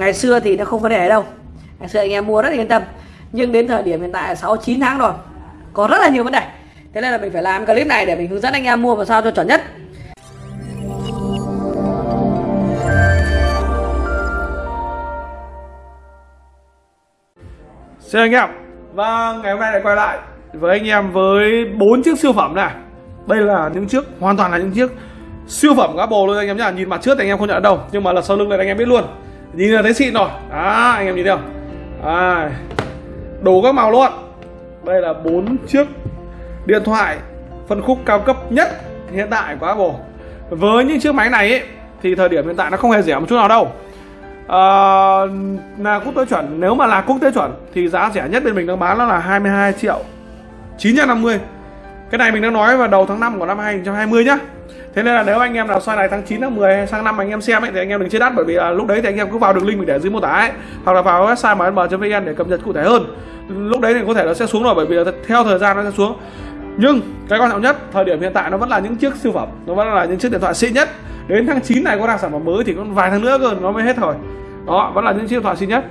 ngày xưa thì nó không vấn đề đâu. Ngày xưa anh em mua rất là yên tâm. Nhưng đến thời điểm hiện tại 6 9 tháng rồi, có rất là nhiều vấn đề. Thế nên là mình phải làm clip này để mình hướng dẫn anh em mua vào sao cho chuẩn nhất. Xin anh em Và ngày hôm nay lại quay lại với anh em với bốn chiếc siêu phẩm này. Đây là những chiếc, hoàn toàn là những chiếc siêu phẩm Apple luôn anh em nhá. Nhìn mặt trước thì anh em không nhận đâu, Nhưng mà là sau lưng này anh em biết luôn. Nhìn là thấy xịn rồi. Đó anh em nhìn thấy không? À, Đủ các màu luôn. Đây là bốn chiếc điện thoại phân khúc cao cấp nhất hiện tại của Apple. Với những chiếc máy này ấy, thì thời điểm hiện tại nó không hề rẻ một chút nào đâu. À, là quốc tế chuẩn. Nếu mà là quốc tế chuẩn thì giá rẻ nhất bên mình đang bán nó là 22 triệu 950 cái này mình đang nói vào đầu tháng 5 của năm 2020 nhá. Thế nên là nếu anh em nào xoay này tháng 9 tháng 10 sang năm anh em xem ấy thì anh em đừng chết đắt bởi vì là lúc đấy thì anh em cứ vào đường link mình để dưới mô tả ấy hoặc là vào website mm.vn để cập nhật cụ thể hơn. Lúc đấy thì có thể nó sẽ xuống rồi bởi vì là theo thời gian nó sẽ xuống. Nhưng cái quan trọng nhất thời điểm hiện tại nó vẫn là những chiếc siêu phẩm, nó vẫn là những chiếc điện thoại xịn nhất. Đến tháng 9 này có ra sản phẩm mới thì còn vài tháng nữa cơ nó mới hết rồi đó vẫn là những chiếc điện thoại xịn nhất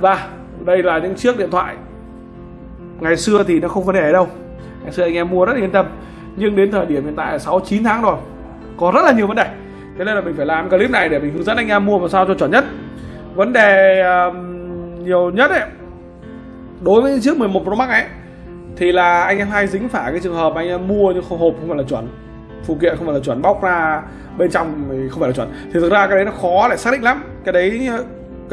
và đây là những chiếc điện thoại ngày xưa thì nó không vấn đề đâu ngày xưa anh em mua rất yên tâm nhưng đến thời điểm hiện tại là 6 9 tháng rồi có rất là nhiều vấn đề. Thế nên là mình phải làm clip này để mình hướng dẫn anh em mua làm sao cho chuẩn nhất. Vấn đề uh, nhiều nhất ấy đối với chiếc 11 Pro Max ấy thì là anh em hay dính phải cái trường hợp anh em mua nhưng không hộp không phải là chuẩn phụ kiện không phải là chuẩn bóc ra bên trong thì không phải là chuẩn. Thì thực ra cái đấy nó khó để xác định lắm. Cái đấy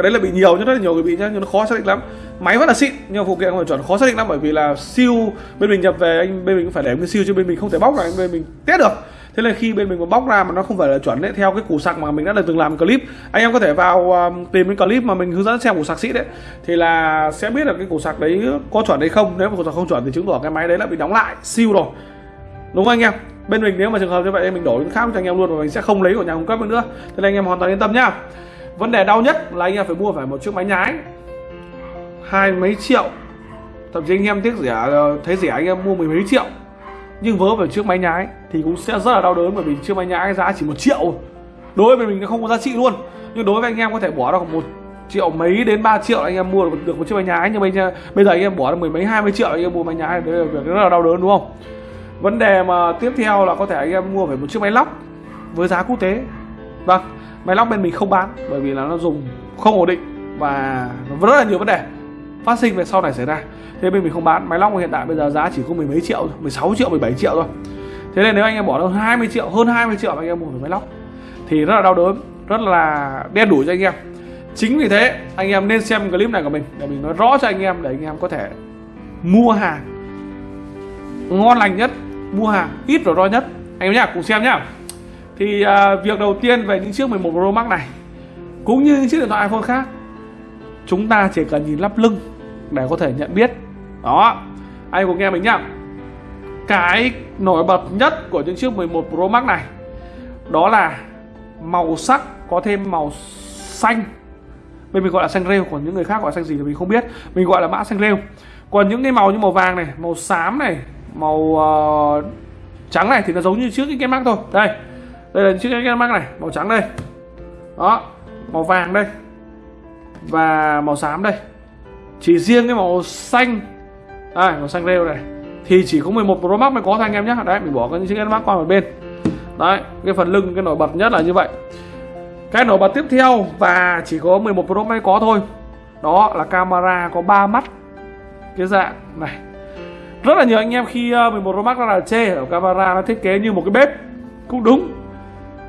cái đấy là bị nhiều nhưng rất là nhiều người bị nhá nhưng nó khó xác định lắm. Máy vẫn là xịn nhưng phụ kiện không phải chuẩn khó xác định lắm bởi vì là siêu bên mình nhập về anh bên mình cũng phải để cái siêu chứ bên mình không thể bóc ra bên mình test được. Thế nên khi bên mình mà bóc ra mà nó không phải là chuẩn đấy theo cái củ sạc mà mình đã từng làm clip anh em có thể vào um, tìm cái clip mà mình hướng dẫn xem củ sạc xịn đấy thì là sẽ biết là cái củ sạc đấy có chuẩn hay không. Nếu mà củ sạc không chuẩn thì chứng tỏ cái máy đấy là bị đóng lại siêu rồi. Đúng không anh em? Bên mình nếu mà trường hợp như vậy mình đổi cái khác cho anh em luôn và mình sẽ không lấy của nhà cung cấp nữa. Thế nên anh em hoàn toàn yên tâm nhá vấn đề đau nhất là anh em phải mua phải một chiếc máy nhái hai mấy triệu. Thậm chí anh em tiếc rẻ ờ, thấy rẻ anh em mua mười mấy triệu. Nhưng vớ vào chiếc máy nhái thì cũng sẽ rất là đau đớn bởi vì chiếc máy nhái giá chỉ một triệu đối với mình nó không có giá trị luôn. Nhưng đối với anh em có thể bỏ ra một triệu mấy đến 3 triệu anh em mua được một chiếc máy nhái nhưng bây giờ bây giờ anh em bỏ ra mười mấy, hai mươi triệu anh em mua máy nhái đấy là việc rất là đau đớn, đúng không? Vấn đề mà tiếp theo là có thể anh em mua phải một chiếc máy lóc với giá quốc tế. Vâng máy lóc bên mình không bán, bởi vì là nó dùng không ổn định và nó rất là nhiều vấn đề phát sinh về sau này xảy ra. Thế bên mình không bán, máy lóc hiện tại bây giờ giá chỉ có mười mấy triệu 16 triệu 17 triệu thôi. Thế nên nếu anh em bỏ hơn 20 triệu, hơn 20 triệu anh em mua máy lóc thì rất là đau đớn, rất là đen đủi cho anh em. Chính vì thế, anh em nên xem clip này của mình để mình nói rõ cho anh em để anh em có thể mua hàng ngon lành nhất, mua hàng ít rủi ro nhất. Anh em nhá, cùng xem nhá thì à, việc đầu tiên về những chiếc 11 Pro Max này cũng như những chiếc điện thoại iPhone khác chúng ta chỉ cần nhìn lắp lưng để có thể nhận biết. Đó anh cũng nghe mình nhá. Cái nổi bật nhất của những chiếc 11 Pro Max này đó là màu sắc có thêm màu xanh. Bên mình gọi là xanh rêu còn những người khác gọi là xanh gì thì mình không biết. Mình gọi là mã xanh rêu. Còn những cái màu như màu vàng này màu xám này màu uh, trắng này thì nó giống như trước cái Max thôi. Đây đây là chiếc cái Max này màu trắng đây. Đó màu vàng đây. Và màu xám đây. Chỉ riêng cái màu xanh. À, màu xanh rêu này. Thì chỉ có 11 Pro Max mới có thôi anh em nhé đấy mình bỏ cái chiếc Max qua một bên. Đấy cái phần lưng cái nổi bật nhất là như vậy. Cái nổi bật tiếp theo và chỉ có 11 Pro mới có thôi. Đó là camera có 3 mắt. Cái dạng này. Rất là nhiều anh em khi ờ, 11 Pro Max là chê ở camera nó thiết kế như một cái bếp. Cũng đúng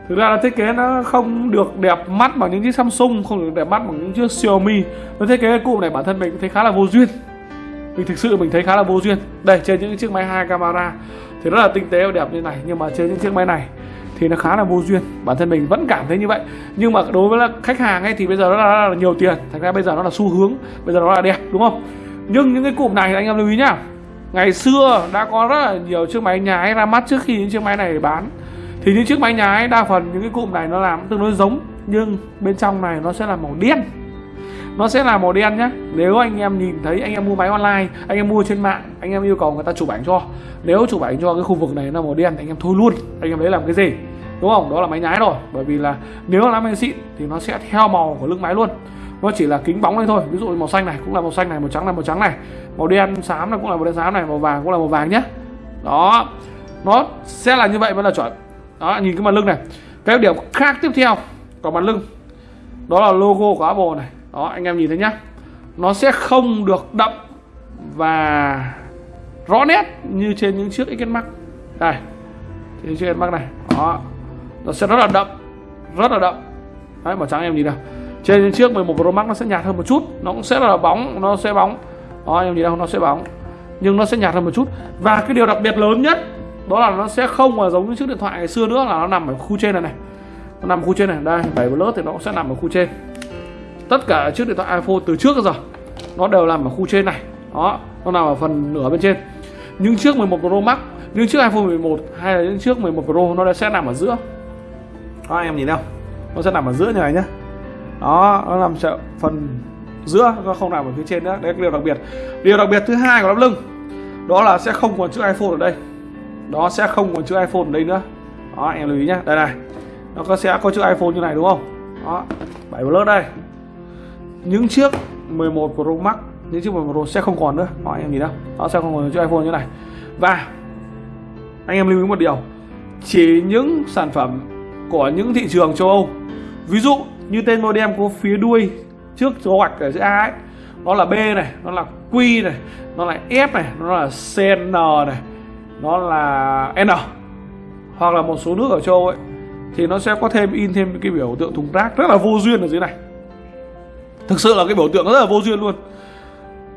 thực ra là thiết kế nó không được đẹp mắt bằng những chiếc Samsung không được đẹp mắt bằng những chiếc Xiaomi. Nó thiết kế cái cụm này bản thân mình thấy khá là vô duyên. Mình thực sự mình thấy khá là vô duyên. Đây trên những chiếc máy hai camera thì rất là tinh tế và đẹp như này nhưng mà trên những chiếc máy này thì nó khá là vô duyên. Bản thân mình vẫn cảm thấy như vậy. Nhưng mà đối với là khách hàng ấy thì bây giờ nó là, là nhiều tiền. Thành ra bây giờ nó là xu hướng bây giờ nó là đẹp đúng không? Nhưng những cái cụm này anh em lưu ý nhá. Ngày xưa đã có rất là nhiều chiếc máy nhái ra mắt trước khi những chiếc máy này bán thì những chiếc máy nhái đa phần những cái cụm này nó làm tương đối giống, nhưng bên trong này nó sẽ là màu đen. Nó sẽ là màu đen nhá. Nếu anh em nhìn thấy anh em mua máy online, anh em mua trên mạng, anh em yêu cầu người ta chụp ảnh cho. Nếu chụp ảnh cho cái khu vực này nó màu đen anh em thôi luôn. Anh em lấy làm cái gì? Đúng không? Đó là máy nhái rồi. Bởi vì là nếu là máy xịn thì nó sẽ theo màu của lưng máy luôn. Nó chỉ là kính bóng đây thôi. Ví dụ màu xanh này cũng là màu xanh này, màu trắng là màu trắng này. Màu đen xám này cũng là màu đen xám này, màu vàng cũng là màu vàng nhé đó. Nó sẽ là như vậy mới là chuẩn đó nhìn cái mặt lưng này. Cái điểm khác tiếp theo của mặt lưng đó là logo của Apple này. Đó anh em nhìn thấy nhá. Nó sẽ không được đậm và rõ nét như trên những chiếc XS Max. Đây trên chiếc XS Max này. Đó nó sẽ rất là đậm rất là đậm. Đấy màu trắng em nhìn nào, trên những chiếc 11 Pro Max nó sẽ nhạt hơn một chút. Nó cũng sẽ là bóng nó sẽ bóng. Đó em nhìn đâu nó sẽ bóng. Nhưng nó sẽ nhạt hơn một chút. Và cái điều đặc biệt lớn nhất đó là nó sẽ không mà giống như chiếc điện thoại ngày xưa nữa là nó nằm ở khu trên này này. Nó nằm ở khu trên này. Đây, bảy lớp thì nó cũng sẽ nằm ở khu trên. Tất cả chiếc điện thoại iPhone từ trước đến giờ, nó đều nằm ở khu trên này. Đó, nó nằm ở phần nửa bên trên. Những chiếc 11 Pro Max, những chiếc iPhone 11 hay là những chiếc 11 Pro, nó sẽ nằm ở giữa. Đó, em nhìn đâu nó sẽ nằm ở giữa như này nhá. Đó, nó nằm ở phần giữa, nó không nằm ở phía trên nữa. Đấy là điều đặc biệt. Điều đặc biệt thứ hai của lắp lưng, đó là sẽ không còn chữ iPhone ở đây đó sẽ không còn chữ iPhone ở đây nữa. Đó em lưu ý nhé, đây này. Nó có sẽ có chữ iPhone như này đúng không? Đó 7 Plus đây. Những chiếc 11 Pro Max những chiếc 11 Pro sẽ không còn nữa. Đó em nhìn đâu nó sẽ không còn chữ iPhone như này. Và anh em lưu ý một điều. Chỉ những sản phẩm của những thị trường châu Âu ví dụ như tên modem có phía đuôi trước số gạch ở giữa A ấy nó là B này nó là Q này nó là F này nó là CN này nó là N hoặc là một số nước ở châu Âu ấy thì nó sẽ có thêm in thêm cái biểu tượng thùng rác rất là vô duyên ở dưới này. Thực sự là cái biểu tượng rất là vô duyên luôn.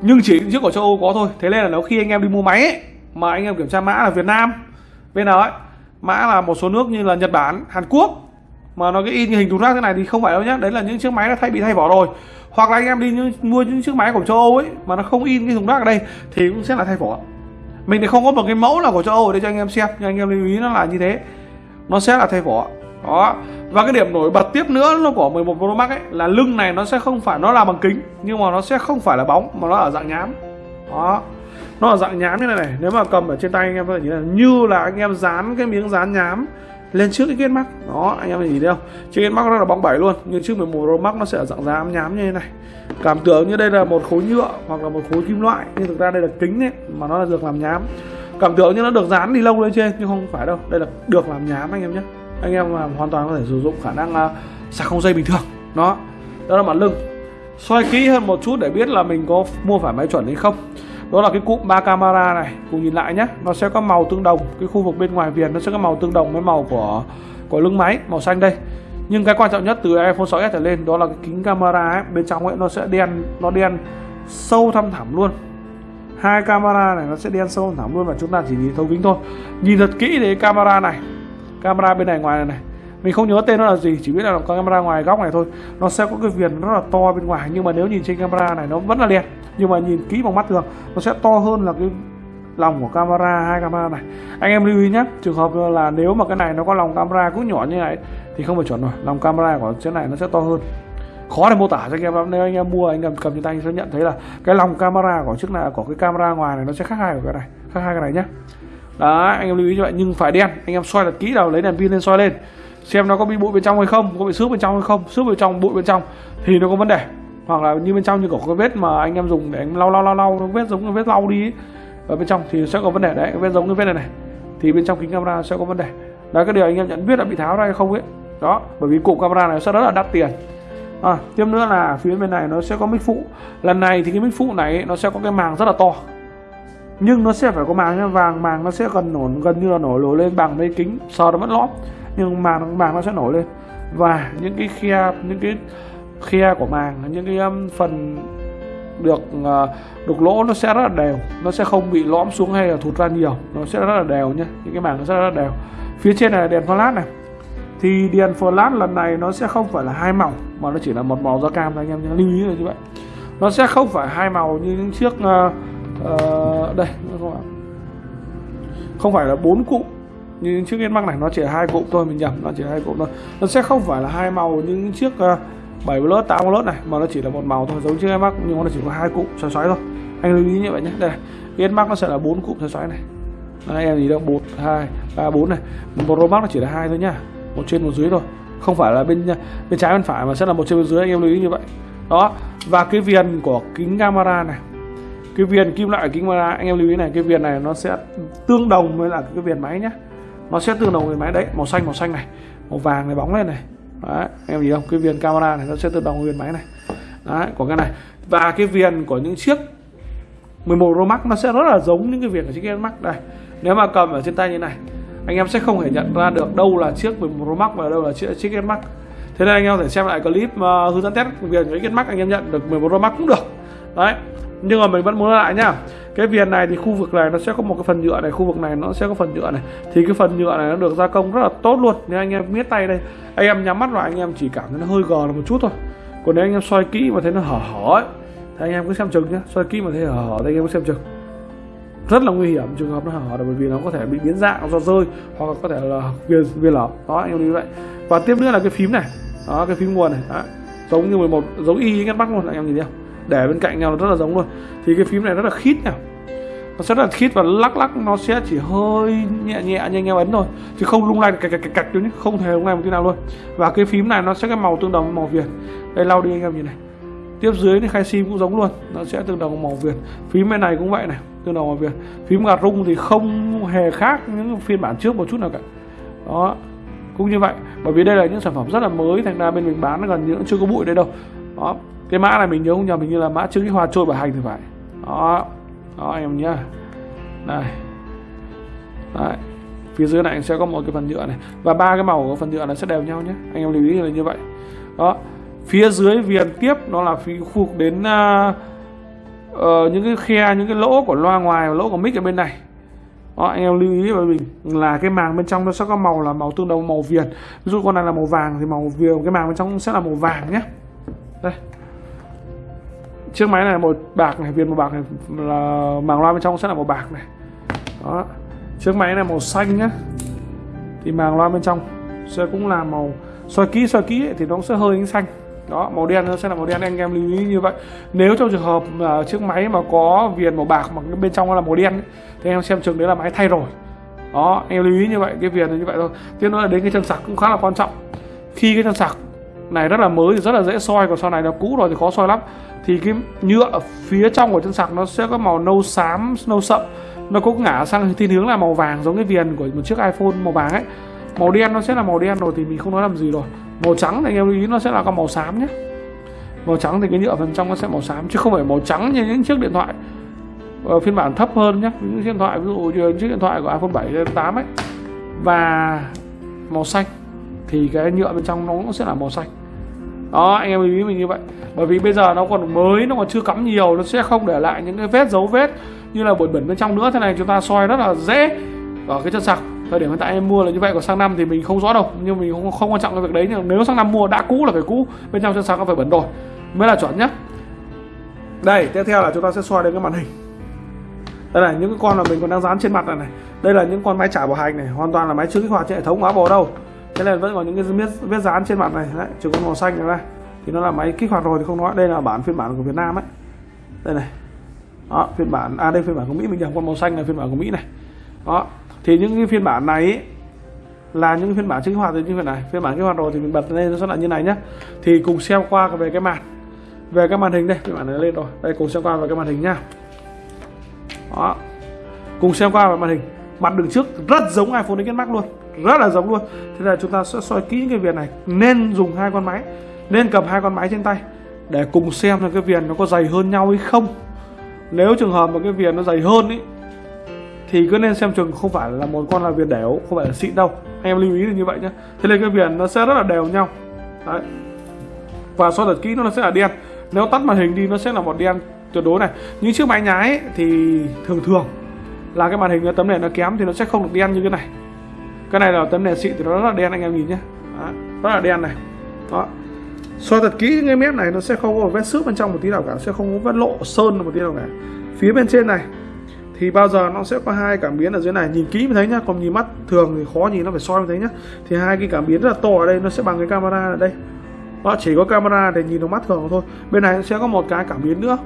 Nhưng chỉ chiếc của châu Âu có thôi. Thế nên là nếu khi anh em đi mua máy ấy, mà anh em kiểm tra mã là Việt Nam bên nào ấy mã là một số nước như là Nhật Bản Hàn Quốc mà nó cái in hình thùng rác thế này thì không phải đâu nhá. Đấy là những chiếc máy đã thay bị thay vỏ rồi. Hoặc là anh em đi mua những chiếc máy của châu Âu ấy mà nó không in cái thùng rác ở đây thì cũng sẽ là thay vỏ mình thì không có một cái mẫu nào của châu Âu để cho anh em xem, nhưng anh em lưu ý nó là như thế. Nó sẽ là thay vỏ. Đó. Và cái điểm nổi bật tiếp nữa nó của 11 Pro Max ấy, là lưng này nó sẽ không phải, nó là bằng kính, nhưng mà nó sẽ không phải là bóng, mà nó ở dạng nhám. Đó. Nó ở dạng nhám như này này, nếu mà cầm ở trên tay anh em có thể nhìn là như là anh em dán cái miếng dán nhám lên trước cái kết mắt đó anh em nhìn thấy không? Chiếc kết mắt nó là bóng bảy luôn nhưng chiếc 11 Pro Max nó sẽ ở dạng dám nhám như thế này. Cảm tưởng như đây là một khối nhựa hoặc là một khối kim loại nhưng thực ra đây là kính ấy mà nó là được làm nhám. Cảm tưởng như nó được dán đi lông lên trên nhưng không phải đâu. Đây là được làm nhám anh em nhé. Anh em hoàn toàn có thể sử dụng khả năng uh, sạc không dây bình thường. Đó đó là mặt lưng. Xoay kỹ hơn một chút để biết là mình có mua phải máy chuẩn hay không đó là cái cụm ba camera này. Cùng nhìn lại nhé nó sẽ có màu tương đồng. Cái khu vực bên ngoài viền nó sẽ có màu tương đồng với màu của của lưng máy màu xanh đây. Nhưng cái quan trọng nhất từ iPhone 6s trở lên đó là cái kính camera ấy, bên trong ấy nó sẽ đen nó đen sâu thăm thẳm luôn. Hai camera này nó sẽ đen sâu thẳm luôn và chúng ta chỉ nhìn thấu kính thôi. Nhìn thật kỹ thì camera này. Camera bên này ngoài này, này. Mình không nhớ tên nó là gì chỉ biết là có camera ngoài góc này thôi. Nó sẽ có cái viền rất là to bên ngoài nhưng mà nếu nhìn trên camera này nó vẫn là đen nhưng mà nhìn kỹ bằng mắt thường, nó sẽ to hơn là cái lòng của camera, hai camera này. Anh em lưu ý nhé, trường hợp là nếu mà cái này nó có lòng camera cũng nhỏ như này thì không phải chuẩn rồi, lòng camera của chiếc này nó sẽ to hơn. Khó để mô tả cho anh em lắm, nếu anh em mua, anh em cầm trên tay anh sẽ nhận thấy là cái lòng camera của chiếc này, của cái camera ngoài này nó sẽ khác hai của cái này, khác hai cái này nhé. Đó anh em lưu ý như vậy, nhưng phải đen, anh em soi thật kỹ nào lấy đèn pin lên soi lên. Xem nó có bị bụi bên trong hay không, có bị xước bên trong hay không xước bên trong, bụi bên trong thì nó có vấn đề hoặc là như bên trong như có cái vết mà anh em dùng để anh lau lau lau lau nó vết giống cái vết lau đi ấy. ở bên trong thì sẽ có vấn đề đấy cái vết giống cái vết này này. Thì bên trong kính camera sẽ có vấn đề. Đấy cái điều anh em nhận biết là bị tháo ra hay không ấy. Đó bởi vì cụm camera này sẽ rất là đắt tiền. À, tiếp nữa là phía bên này nó sẽ có mic phụ. Lần này thì cái mic phụ này ấy, nó sẽ có cái màng rất là to. Nhưng nó sẽ phải có màng vàng màng nó sẽ gần nổ gần như là nổi lồi lên bằng mấy kính sờ nó vẫn lõm. Nhưng màng màng nó sẽ nổi lên. Và những cái khe những cái khe của màng. Những cái um, phần được uh, đục lỗ nó sẽ rất là đều. Nó sẽ không bị lõm xuống hay là thụt ra nhiều. Nó sẽ rất là đều nhé những cái màng nó sẽ rất là đều. Phía trên này là đèn flash này. Thì đèn flash lần này nó sẽ không phải là hai màu mà nó chỉ là một màu da cam thôi anh em nhé lưu ý là như vậy. Nó sẽ không phải hai màu như những chiếc uh, uh, đây không không phải là bốn cụm như những chiếc Max này. Nó chỉ hai cụm thôi mình nhầm. Nó chỉ hai cụm thôi. Nó sẽ không phải là hai màu như những chiếc uh, 7 Plus 8 Plus này mà nó chỉ là một màu thôi giống chiếc mắt nhưng nó chỉ có hai cụm xoáy xoáy thôi. Anh lưu ý như vậy nhé. Đây này. mắt nó sẽ là bốn cụm xoáy xoáy này. Đấy, em gì đâu? Một hai ba bốn này. Pro Max nó chỉ là hai thôi nhá. Một trên một dưới thôi. Không phải là bên bên trái bên phải mà sẽ là một trên bên dưới anh em lưu ý như vậy. Đó và cái viền của kính camera này. Cái viền kim loại kính camera anh em lưu ý này cái viền này nó sẽ tương đồng với là cái viền máy nhé nó sẽ tương đồng với máy. Đấy màu xanh màu xanh này. Màu vàng này bóng lên này đấy, em nhìn không? Cái viền camera này nó sẽ tương đồng nguyên viền máy này. Đấy của cái này. Và cái viền của những chiếc 11 Pro Max nó sẽ rất là giống những cái viền của chiếc S Max đây. Nếu mà cầm ở trên tay như này anh em sẽ không thể nhận ra được đâu là chiếc 11 Pro Max và đâu là chiếc, chiếc S Max. Thế nên anh em có thể xem lại clip uh, hướng dẫn test viền của chiếc S Max anh em nhận được 11 Pro Max cũng được. Đấy nhưng mà mình vẫn muốn lại nhá. Cái viền này thì khu vực này nó sẽ có một cái phần nhựa này, khu vực này nó sẽ có phần nhựa này. Thì cái phần nhựa này nó được gia công rất là tốt luôn. Nếu anh em miết tay đây, anh em nhắm mắt lại, anh em chỉ cảm thấy nó hơi gờ là một chút thôi. Còn nếu anh em soi kỹ mà thấy nó hở hở ấy, thì anh em cứ xem chừng nhé soi kỹ mà thấy hở hở thì anh em cứ xem chừng. Rất là nguy hiểm trường hợp nó hở là bởi vì nó có thể bị biến dạng do rơi, hoặc có thể là viên viên lở. Đó, anh em như vậy. Và tiếp nữa là cái phím này. Đó, cái phím nguồn này. Đó. giống như 11 giống y ngắt bắt luôn, anh em nhìn thấy không? Để bên cạnh nhau nó rất là giống luôn. Thì cái phím này rất là khít nào nó sẽ rất là khít và lắc lắc, nó sẽ chỉ hơi nhẹ nhẹ như anh em ấn thôi. Chứ không lung lay, cạch cạch cạch cạch không thể lung lay một tí nào luôn. Và cái phím này nó sẽ cái màu tương đồng với màu viền đây, lau đi anh em nhìn này. Tiếp dưới thì khai sim cũng giống luôn. Nó sẽ tương đồng màu viền phím bên này cũng vậy này, tương đồng màu viền phím gạt rung thì không hề khác những phiên bản trước một chút nào cả. Đó, cũng như vậy. Bởi vì đây là những sản phẩm rất là mới, thành ra bên mình bán nó gần như chưa có bụi đây đâu. Đó cái mã này mình nhớ không nhầm mình như là mã chữ hoa trôi bảo hành thì phải. Đó đó anh em nhá. Đây đấy. Phía dưới này sẽ có một cái phần nhựa này. Và ba cái màu của phần nhựa nó sẽ đều nhau nhé anh em lưu ý là như vậy. Đó. Phía dưới viền tiếp nó là phía khu vực đến uh, uh, những cái khe những cái lỗ của loa ngoài và lỗ của mic ở bên này. Đó, anh em lưu ý với mình là cái màng bên trong nó sẽ có màu là màu tương đồng màu viền. Ví dụ con này là màu vàng thì màu viền cái màng bên trong sẽ là màu vàng nhé đây chiếc máy này là màu bạc này viền màu bạc này là màng loa bên trong sẽ là màu bạc này. Đó. Chiếc máy này màu xanh nhá. Thì màng loa bên trong sẽ cũng là màu soi kỹ soi kỹ thì nó sẽ hơi ánh xanh. Đó màu đen nó sẽ là màu đen anh em lưu ý như vậy. Nếu trong trường hợp mà chiếc máy mà có viền màu bạc mà bên trong nó là màu đen ấy, thì em xem chừng đấy là máy thay rồi. Đó em lưu ý như vậy cái viền là như vậy thôi. Tiếp nữa là đến cái chân sạc cũng khá là quan trọng. Khi cái chân sạc này rất là mới thì rất là dễ soi còn sau này nó cũ rồi thì khó soi lắm. Thì cái nhựa ở phía trong của chân sạc nó sẽ có màu nâu xám nâu sậm. Nó cũng ngả sang thiên hướng là màu vàng giống cái viền của một chiếc iPhone màu vàng ấy. Màu đen nó sẽ là màu đen rồi thì mình không nói làm gì rồi. Màu trắng thì anh em lưu ý nó sẽ là con màu xám nhé. Màu trắng thì cái nhựa phần trong nó sẽ màu xám chứ không phải màu trắng như những chiếc điện thoại uh, phiên bản thấp hơn nhé. Những chiếc điện thoại ví dụ như chiếc điện thoại của iPhone 7 8 ấy và màu xanh thì cái nhựa bên trong nó cũng sẽ là màu xanh. Đó anh em lưu ý mình như vậy. Bởi vì bây giờ nó còn mới nó còn chưa cắm nhiều nó sẽ không để lại những cái vết dấu vết như là bụi bẩn bên trong nữa. Thế này chúng ta soi rất là dễ ở cái chân sạc. Thời điểm hiện tại em mua là như vậy còn sang năm thì mình không rõ đâu. Nhưng mình không, không quan trọng cái việc đấy nhưng nếu sang năm mua đã cũ là phải cũ bên trong chân sạc nó phải bẩn rồi. Mới là chuẩn nhá. Đây tiếp theo là chúng ta sẽ soi đến cái màn hình. Đây là những cái con mà mình còn đang dán trên mặt này này. Đây là những con máy trả bảo hành này hoàn toàn là máy chưa kích hoạt trên hệ thống của Apple đâu thế là vẫn còn những cái vết, vết dán trên mặt này. Đấy chỉ có màu xanh này thì nó là máy kích hoạt rồi thì không nói. Đây là bản phiên bản của Việt Nam ấy. Đây này. Đó phiên bản à đây phiên bản của Mỹ mình nhầm con màu xanh là phiên bản của Mỹ này. Đó thì những cái phiên bản này ấy, là những phiên bản kích hoạt thì như vậy này. Phiên bản kích hoạt rồi thì mình bật lên nó sẽ là như này nhé thì cùng xem qua về cái màn. Về cái màn hình đây. Phiên bản này lên rồi. Đây cùng xem qua về cái màn hình nhá đó. Cùng xem qua về màn hình mặt đường trước rất giống iPhone X Max luôn rất là giống luôn. Thế là chúng ta sẽ soi kỹ cái viền này nên dùng hai con máy nên cầm hai con máy trên tay để cùng xem là cái viền nó có dày hơn nhau hay không. Nếu trường hợp mà cái viền nó dày hơn ý thì cứ nên xem chừng không phải là một con là viền đều không phải là xịn đâu. Anh em lưu ý là như vậy nhé thế nên cái viền nó sẽ rất là đều nhau. Đấy. Và soi thật kỹ nó sẽ là đen. Nếu tắt màn hình đi nó sẽ là một đen tuyệt đối này. Những chiếc máy nhái ấy, thì thường thường là cái màn hình tấm nền nó kém thì nó sẽ không được đen như cái này. Cái này là tấm nền xịn thì nó rất là đen anh em nhìn nhé. Đó, rất là đen này. Đó. Soi thật kỹ cái mép này nó sẽ không có vết xước bên trong một tí nào cả sẽ không có vết lộ sơn một tí nào cả. Phía bên trên này thì bao giờ nó sẽ có hai cảm biến ở dưới này. Nhìn kỹ mới thấy nhá còn nhìn mắt thường thì khó nhìn nó phải soi mới thấy nhá. Thì hai cái cảm biến rất là to ở đây nó sẽ bằng cái camera ở đây. Đó chỉ có camera để nhìn vào mắt thường thôi. Bên này sẽ có một cái cảm biến nữa.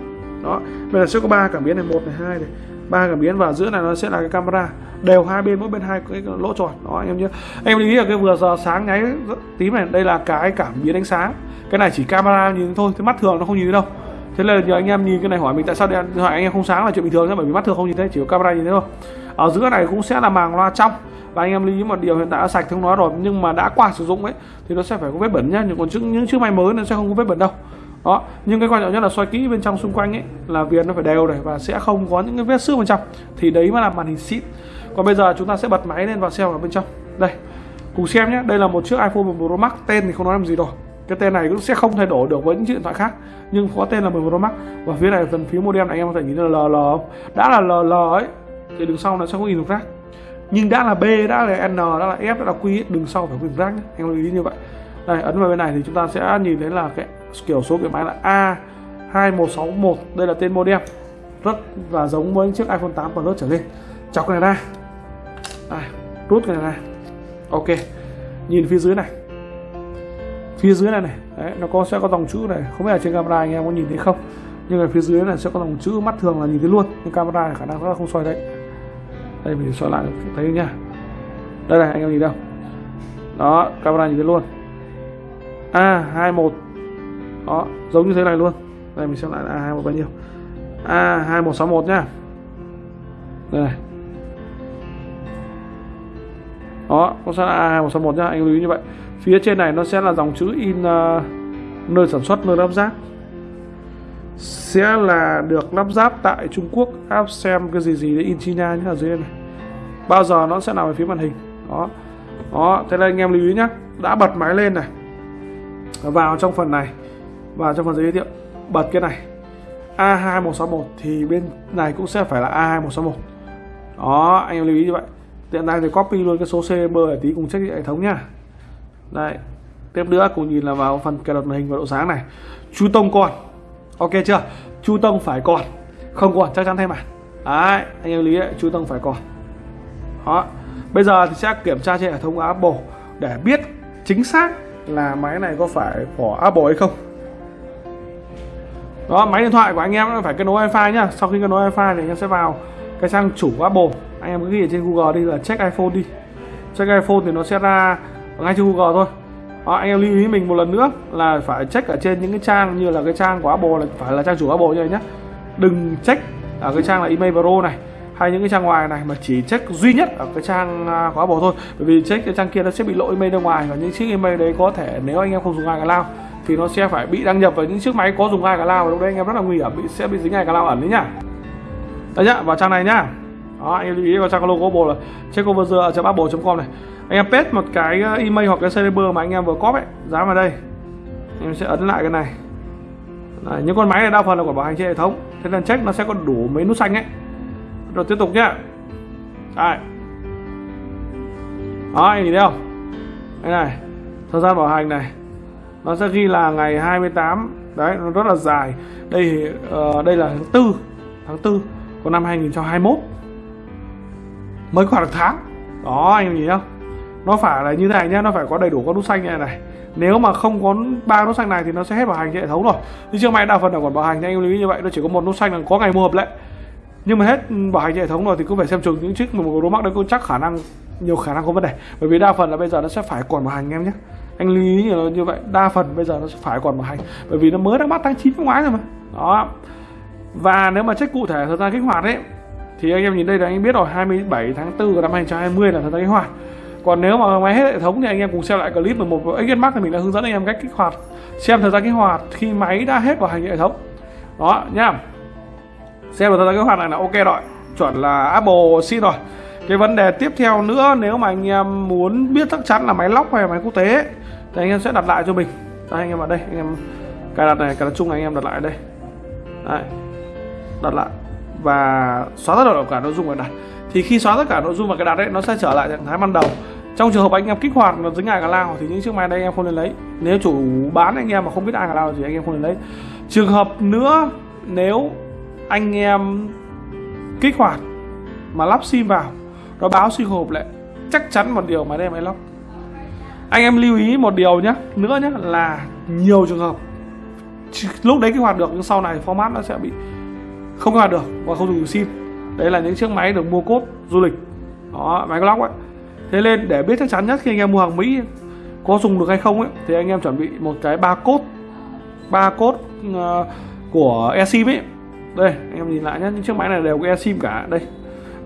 Đó bên này sẽ có ba cảm biến này một này hai này ba cảm biến và giữa này nó sẽ là cái camera. Đều hai bên, mỗi bên hai cái lỗ tròn. Đó, anh em nhớ anh em lưu ý là cái vừa giờ sáng nháy tím này, đây là cái cảm biến ánh sáng. Cái này chỉ camera nhìn thôi thế mắt thường nó không nhìn thấy đâu. Thế là nhờ anh em nhìn cái này hỏi mình tại sao điện thoại anh em không sáng là chuyện bình thường nhé, bởi vì mắt thường không nhìn thấy, chỉ có camera nhìn thấy thôi. Ở giữa này cũng sẽ là màng loa trong. Và anh em lưu ý một điều hiện tại đã sạch thông nó rồi, nhưng mà đã qua sử dụng ấy, thì nó sẽ phải có vết bẩn nhá. Nhưng còn những chiếc máy mới nó sẽ không có vết bẩn đâu đó, nhưng cái quan trọng nhất là soi kỹ bên trong xung quanh ấy, là viền nó phải đều này và sẽ không có những cái vết xước bên trong. Thì đấy mới là màn hình xịn. Còn bây giờ chúng ta sẽ bật máy lên và xem ở bên trong. Đây, cùng xem nhé. Đây là một chiếc iPhone 11 Pro Max, tên thì không nói làm gì rồi. Cái tên này cũng sẽ không thay đổi được với những chiếc điện thoại khác, nhưng có tên là 11 Pro Max. Và phía này phần phía modem này, anh em có thể nhìn là LL đã là LL ấy, thì đường sau nó sẽ có in được rác. Nhưng đã là B, đã là N, đã là F, đã là Q đường sau phải in rác nhé. Anh lưu ý như vậy. Đây, ấn vào bên này thì chúng ta sẽ nhìn thấy là cái kiểu số kiểu máy là A 2161 đây là tên modem. Rất là giống với chiếc iPhone 8 Plus trở lên. Chọc cái này ra. Đây, rút cái này ra. Ok nhìn phía dưới này. Phía dưới này này. Đấy, nó có sẽ có dòng chữ này. Không biết là trên camera anh em có nhìn thấy không? Nhưng mà phía dưới này sẽ có dòng chữ mắt thường là nhìn thấy luôn. Nhưng camera này khả năng nó không soi đấy đây mình soi lại thấy nha đây này anh em nhìn đâu? Đó camera nhìn thấy luôn. A 21 đó giống như thế này luôn. Đây mình xem lại a 21 bao nhiêu? A 2161 nhá. Đây này. Đó nó sẽ là a 2161 nhá anh lưu ý như vậy. Phía trên này nó sẽ là dòng chữ in uh, nơi sản xuất nơi lắp ráp. Sẽ là được lắp ráp tại Trung Quốc. Áp xem cái gì gì để in China nhé ở dưới này. Bao giờ nó sẽ nằm ở phía màn hình. Đó. Đó thế nên anh em lưu ý nhé đã bật máy lên này. Vào trong phần này và trong phần giới thiệu bật cái này A2161 thì bên này cũng sẽ phải là A2161 đó, anh em lưu ý như vậy. Tiện này thì copy luôn cái số CB để tí cùng check hệ thống nhá. Đây, tiếp nữa cùng nhìn là vào phần cài đặt màn hình và độ sáng này. Chu tông còn. Ok chưa? Chu tông phải còn. Không còn, chắc chắn thay màn đấy, anh em lý đấy, chu tông phải còn. Đó, bây giờ thì sẽ kiểm tra trên hệ thống của Apple để biết chính xác là máy này có phải của Apple hay không đó máy điện thoại của anh em phải kết nối wifi nhá. Sau khi kết nối wifi thì anh em sẽ vào cái trang chủ của Apple. Anh em cứ ghi ở trên Google đi là check iPhone đi. Check iPhone thì nó sẽ ra ngay trên Google thôi. Đó, anh em lưu ý mình một lần nữa là phải check ở trên những cái trang như là cái trang của Apple là phải là trang chủ Apple như này nhá. Đừng check ở cái trang là email pro này hay những cái trang ngoài này mà chỉ check duy nhất ở cái trang à, của Apple thôi. Bởi vì check cái trang kia nó sẽ bị lỗi email ra ngoài và những chiếc email đấy có thể nếu anh em không dùng iCloud thì nó sẽ phải bị đăng nhập vào những chiếc máy có dùng hai cả lao và lúc đấy anh em rất là nguy hiểm bị sẽ bị dính gai cả lao ẩn đấy nhá. Đấy nhá vào trang này nhá. Đó anh em lưu ý vào trang logo bộ là checkover.apple.com này. Anh em paste một cái ờ, email hoặc cái server mà anh em vừa cóp ấy dán vào đây. Em sẽ ấn lại cái này. Đấy, những con máy này đa phần là của bảo hành trên hệ thống. Thế nên check nó sẽ có đủ mấy nút xanh ấy. Rồi tiếp tục nhá. Đây đó anh nhìn thấy không? Đây này thời gian bảo hành này nó sẽ ghi là ngày 28 đấy nó rất là dài. Đây uh, đây là tháng tư tháng tư của năm 2021 mới khoảng được tháng. Đó anh nhìn không nó phải là như thế này nhá nó phải có đầy đủ con nút xanh như này này. Nếu mà không có ba nút xanh này thì nó sẽ hết bảo hành trên hệ thống rồi. Nhưng trước may đa phần là còn bảo hành anh lưu ý như vậy nó chỉ có một nút xanh là có ngày mua hợp lệ. Nhưng mà hết bảo hành hệ thống rồi thì cũng phải xem chừng những chiếc mà một mắc đấy cũng chắc khả năng nhiều khả năng có vấn đề. Bởi vì đa phần là bây giờ nó sẽ phải còn bảo hành em nhé anh lưu ý như, như vậy đa phần bây giờ nó sẽ phải còn bảo hành bởi vì nó mới đã bắt tháng 9 năm ngoái rồi mà. Đó. Và nếu mà check cụ thể thời gian kích hoạt ấy thì anh em nhìn đây là anh biết rồi 27 tháng 4 năm 2020 là thời gian kích hoạt. Còn nếu mà máy hết hệ thống thì anh em cùng xem lại clip 11 của XS Max thì mình đã hướng dẫn anh em cách kích hoạt xem thời gian kích hoạt khi máy đã hết bảo hành hệ thống. Đó nhá. Xem thời gian kích hoạt này là ok rồi chuẩn là Apple xin rồi. Cái vấn đề tiếp theo nữa nếu mà anh em muốn biết chắc chắn là máy lóc hay máy quốc tế thì anh em sẽ đặt lại cho mình. Đây anh em vào đây, anh em cài đặt này, cài đặt chung anh em đặt lại đây. Đấy. đặt lại. Và xóa tất cả nội dung và đặt. Thì khi xóa tất cả nội dung và cái đặt đấy nó sẽ trở lại trạng thái ban đầu. Trong trường hợp anh em kích hoạt nó dính ai cả lao thì những chiếc máy đây anh em không nên lấy. Nếu chủ bán anh em mà không biết ai cả lao thì anh em không nên lấy. Trường hợp nữa, nếu anh em kích hoạt mà lắp sim vào, nó báo sinh hộp lại, chắc chắn một điều mà đây máy lắp anh em lưu ý một điều nhé nữa nhé là nhiều trường hợp lúc đấy kích hoạt được nhưng sau này format nó sẽ bị không kích hoạt được và không dùng sim. Đấy là những chiếc máy được mua cốt du lịch. Đó máy clock ấy. Thế nên để biết chắc chắn nhất khi anh em mua hàng mỹ có dùng được hay không ấy thì anh em chuẩn bị một cái ba cốt. Ba uh, của eSIM ấy. Đây anh em nhìn lại nhé những chiếc máy này đều có eSIM cả. Đây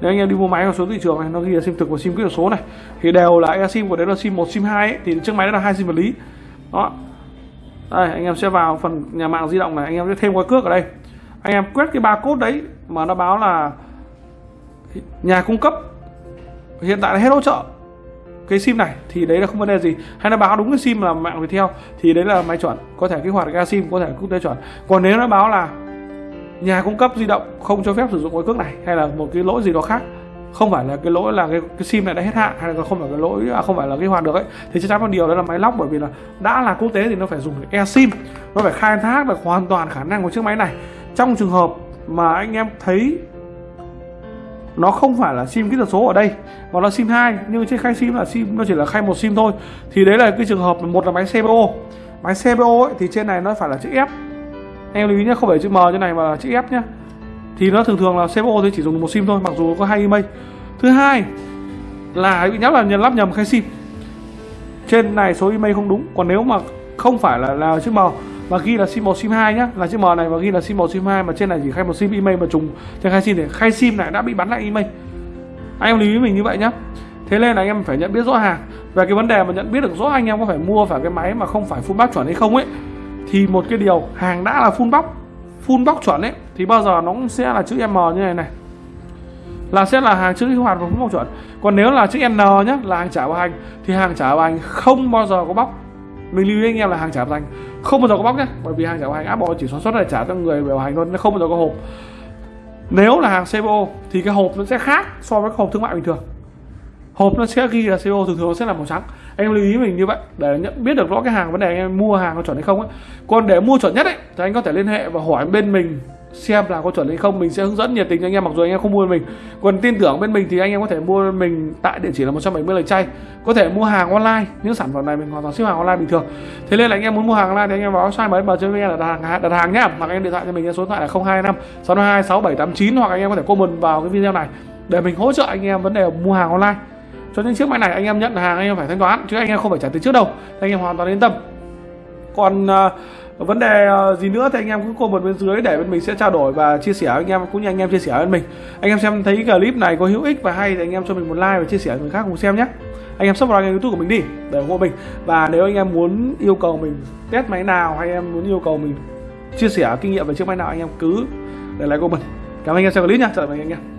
nếu anh em đi mua máy con số thị trường này nó ghi là sim thực và sim kỹ thuật số này thì đều là sim của đấy là sim 1 sim 2 ấy, thì chiếc máy đó là hai sim vật lý. Đó. Đây anh em sẽ vào phần nhà mạng di động này anh em sẽ thêm qua cước ở đây. Anh em quét cái barcode đấy mà nó báo là nhà cung cấp hiện tại là hết hỗ trợ cái sim này thì đấy là không vấn đề gì. Hay nó báo đúng cái sim là mạng Viettel thì đấy là máy chuẩn có thể kích hoạt ga sim có thể quốc tế chuẩn. Còn nếu nó báo là nhà cung cấp di động không cho phép sử dụng cái cước này hay là một cái lỗi gì đó khác? Không phải là cái lỗi là cái, cái sim này đã hết hạn hay là không phải cái lỗi à, không phải là cái hoạt được ấy. Thì chắc chắn một điều đó là máy lóc bởi vì là đã là quốc tế thì nó phải dùng e sim nó phải khai thác được hoàn toàn khả năng của chiếc máy này. Trong trường hợp mà anh em thấy nó không phải là sim kỹ thuật số ở đây mà là sim 2 nhưng trên khai sim là sim nó chỉ là khai một sim thôi thì đấy là cái trường hợp một là máy CPO máy CPO ấy, thì trên này nó phải là chữ F em lưu ý nhé không phải chữ M như này mà là chữ F nhé thì nó thường thường là CPO thì chỉ dùng một sim thôi, mặc dù có hai email. Thứ hai là bị nhắc là nhận lắp nhầm khai sim. Trên này số email không đúng, còn nếu mà không phải là là chữ M mà ghi là sim 1 sim 2 nhá, là chữ M này và ghi là sim 1 sim 2 mà trên này chỉ khai một sim email mà trùng trên khai sim thì khai sim này đã bị bắn lại email. Anh em lưu ý mình như vậy nhá. Thế nên là anh em phải nhận biết rõ hàng về cái vấn đề mà nhận biết được rõ anh em có phải mua phải cái máy mà không phải full bác chuẩn hay không ấy thì một cái điều, hàng đã là full box full box chuẩn ấy, thì bao giờ nó cũng sẽ là chữ M như này này. Là sẽ là hàng chữ kích hoạt và full box chuẩn. Còn nếu là chữ N nhá, là hàng trả bảo hành, thì hàng trả bảo hành không bao giờ có bóc mình lưu ý anh em là hàng trả bảo hành không bao giờ có bóc nhé bởi vì hàng trả bảo hành Apple chỉ sản xuất để trả cho người bảo hành thôi nó không bao giờ có hộp. Nếu là hàng CBO thì cái hộp nó sẽ khác so với hộp thương mại bình thường. Hộp nó sẽ ghi là CO thường thường nó sẽ là màu trắng anh em lưu ý mình như vậy. Để nhận, biết được rõ cái hàng vấn đề anh em mua hàng có chuẩn hay không ấy còn để mua chuẩn nhất ấy, thì anh có thể liên hệ và hỏi bên mình xem là có chuẩn hay không. Mình sẽ hướng dẫn nhiệt tình cho anh em, mặc dù anh em không mua mình. Còn tin tưởng bên mình thì anh em có thể mua mình tại địa chỉ là 170 lời chay. Có thể mua hàng online, những sản phẩm này mình hoàn toàn ship hàng online bình thường. Thế nên là anh em muốn mua hàng online thì anh em vào website mới bờ cho anh đặt hàng đặt hàng nhá. Hoặc anh em điện thoại cho mình số điện thoại là 025 652 6789 hoặc anh em có thể comment vào cái video này để mình hỗ trợ anh em vấn đề mua hàng online cho những chiếc máy này anh em nhận hàng anh em phải thanh toán chứ anh em không phải trả tiền trước đâu anh em hoàn toàn yên tâm còn uh, vấn đề uh, gì nữa thì anh em cứ comment bên dưới để bên mình sẽ trao đổi và chia sẻ anh em cũng như anh em chia sẻ với mình anh em xem thấy clip này có hữu ích và hay thì anh em cho mình một like và chia sẻ với người khác cùng xem nhé anh em subscribe kênh youtube của mình đi để ủng hộ mình và nếu anh em muốn yêu cầu mình test máy nào hay em muốn yêu cầu mình chia sẻ kinh nghiệm về chiếc máy nào anh em cứ để lại comment cảm ơn anh em xem clip nha chào tạm biệt anh em